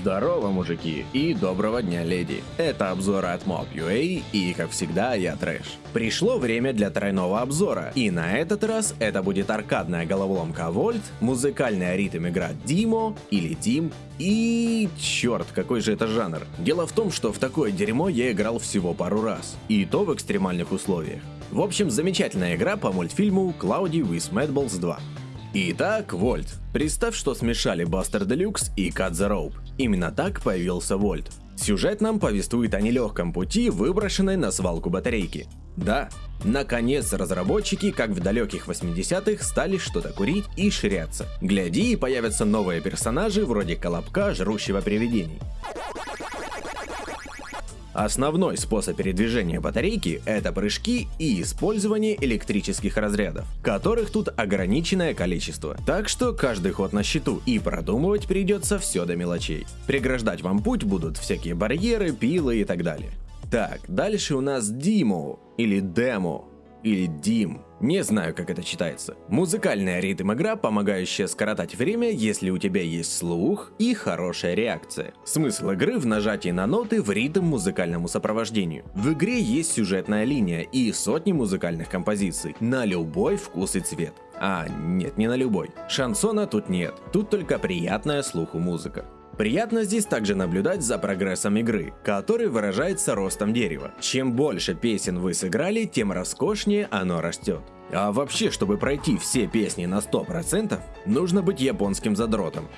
Здорово, мужики, и доброго дня, леди. Это обзор от Mob.ua, и как всегда, я Трэш. Пришло время для тройного обзора, и на этот раз это будет аркадная головоломка Вольт, музыкальная ритм игра Димо или Дим, и... черт, какой же это жанр. Дело в том, что в такое дерьмо я играл всего пару раз, и то в экстремальных условиях. В общем, замечательная игра по мультфильму Cloudy with Madballs 2. Итак, Вольт. Представь, что смешали Бастер Делюкс и Cut the Rope. Именно так появился Вольт. Сюжет нам повествует о нелегком пути, выброшенной на свалку батарейки. Да, наконец разработчики, как в далеких 80-х, стали что-то курить и ширяться. Гляди, и появятся новые персонажи вроде Колобка, жрущего привидений. Основной способ передвижения батарейки – это прыжки и использование электрических разрядов, которых тут ограниченное количество. Так что каждый ход на счету и продумывать придется все до мелочей. Преграждать вам путь будут всякие барьеры, пилы и так далее. Так, дальше у нас Диму или Демо или Дим. Не знаю, как это читается. Музыкальная ритм-игра, помогающая скоротать время, если у тебя есть слух и хорошая реакция. Смысл игры в нажатии на ноты в ритм музыкальному сопровождению. В игре есть сюжетная линия и сотни музыкальных композиций на любой вкус и цвет. А, нет, не на любой. Шансона тут нет, тут только приятная слуху музыка. Приятно здесь также наблюдать за прогрессом игры, который выражается ростом дерева. Чем больше песен вы сыграли, тем роскошнее оно растет. А вообще, чтобы пройти все песни на 100%, нужно быть японским задротом.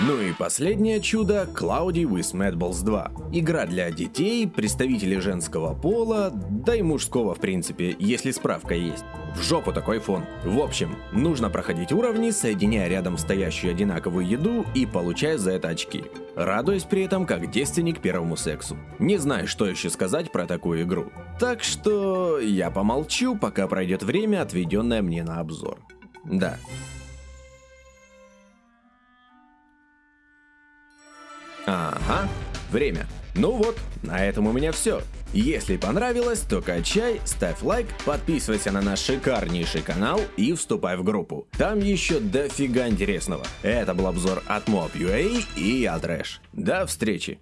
Ну и последнее чудо Cloudy with Madballs 2. Игра для детей, представителей женского пола, да и мужского в принципе, если справка есть. В жопу такой фон. В общем, нужно проходить уровни, соединяя рядом стоящую одинаковую еду и получая за это очки. Радуясь при этом как девственник первому сексу. Не знаю, что еще сказать про такую игру. Так что я помолчу, пока пройдет время, отведенное мне на обзор. Да, Ага, время. Ну вот, на этом у меня все. Если понравилось, то качай, ставь лайк, подписывайся на наш шикарнейший канал и вступай в группу. Там еще дофига интересного. Это был обзор от Mob.ua и я Трэш. До встречи!